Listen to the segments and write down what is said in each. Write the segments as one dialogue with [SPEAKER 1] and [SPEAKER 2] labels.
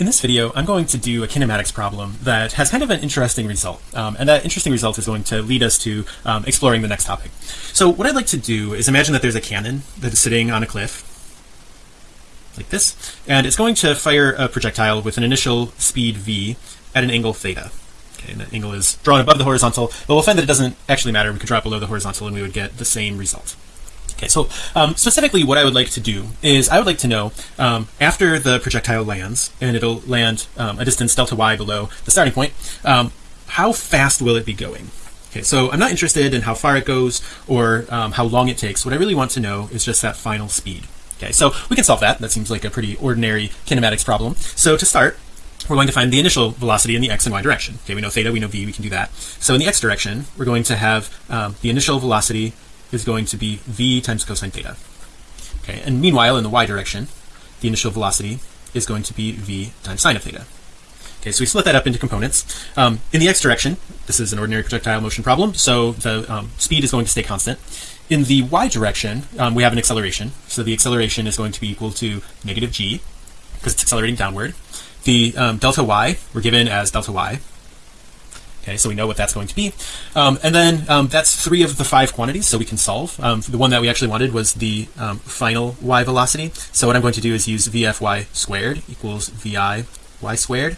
[SPEAKER 1] In this video, I'm going to do a kinematics problem that has kind of an interesting result. Um, and that interesting result is going to lead us to um, exploring the next topic. So what I'd like to do is imagine that there's a cannon that is sitting on a cliff like this, and it's going to fire a projectile with an initial speed v at an angle theta. Okay, and the angle is drawn above the horizontal, but we'll find that it doesn't actually matter. We could draw it below the horizontal and we would get the same result. Okay, so um, specifically what I would like to do is I would like to know um, after the projectile lands and it'll land um, a distance delta y below the starting point, um, how fast will it be going? Okay, so I'm not interested in how far it goes or um, how long it takes. What I really want to know is just that final speed. Okay, so we can solve that. That seems like a pretty ordinary kinematics problem. So to start, we're going to find the initial velocity in the x and y direction. Okay, we know theta, we know v, we can do that. So in the x direction, we're going to have um, the initial velocity is going to be v times cosine theta. Okay, and meanwhile, in the y direction, the initial velocity is going to be v times sine of theta. Okay, so we split that up into components. Um, in the x direction, this is an ordinary projectile motion problem, so the um, speed is going to stay constant. In the y direction, um, we have an acceleration, so the acceleration is going to be equal to negative g because it's accelerating downward. The um, delta y we're given as delta y, Okay, so we know what that's going to be. Um, and then um, that's three of the five quantities, so we can solve. Um, the one that we actually wanted was the um, final y velocity. So what I'm going to do is use vfy squared equals vi y squared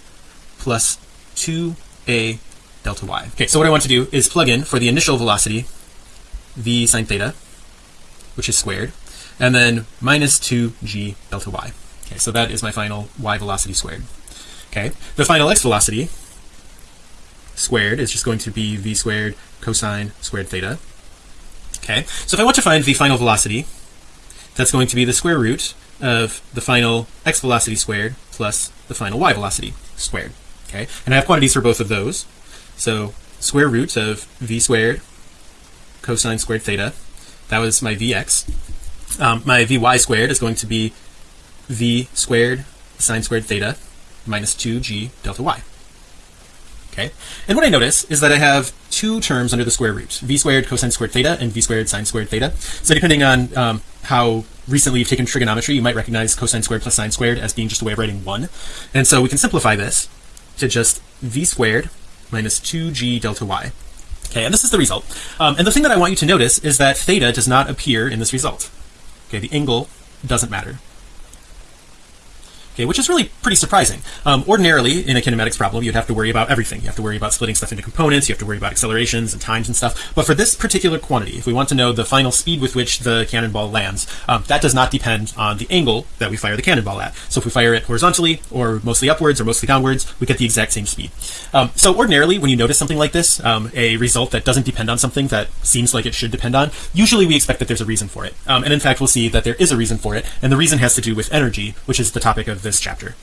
[SPEAKER 1] plus 2a delta y. Okay, so what I want to do is plug in for the initial velocity v sine theta, which is squared, and then minus 2g delta y. Okay, so that is my final y velocity squared. Okay, the final x velocity squared is just going to be v squared cosine squared theta. Okay so if I want to find the final velocity that's going to be the square root of the final x velocity squared plus the final y velocity squared. Okay and I have quantities for both of those. So square root of v squared cosine squared theta that was my vx. Um, my vy squared is going to be v squared sine squared theta minus 2g delta y okay? And what I notice is that I have two terms under the square root v squared cosine squared theta and v squared sine squared theta. So depending on um, how recently you've taken trigonometry you might recognize cosine squared plus sine squared as being just a way of writing one. And so we can simplify this to just v squared minus 2g delta y. Okay? And this is the result. Um, and the thing that I want you to notice is that theta does not appear in this result. Okay? The angle doesn't matter okay which is really pretty surprising. Um, ordinarily in a kinematics problem you'd have to worry about everything. You have to worry about splitting stuff into components you have to worry about accelerations and times and stuff. But for this particular quantity if we want to know the final speed with which the cannonball lands um, that does not depend on the angle that we fire the cannonball at. So if we fire it horizontally or mostly upwards or mostly downwards we get the exact same speed. Um, so ordinarily when you notice something like this um, a result that doesn't depend on something that seems like it should depend on usually we expect that there's a reason for it. Um, and in fact we'll see that there is a reason for it and the reason has to do with energy which is the topic this chapter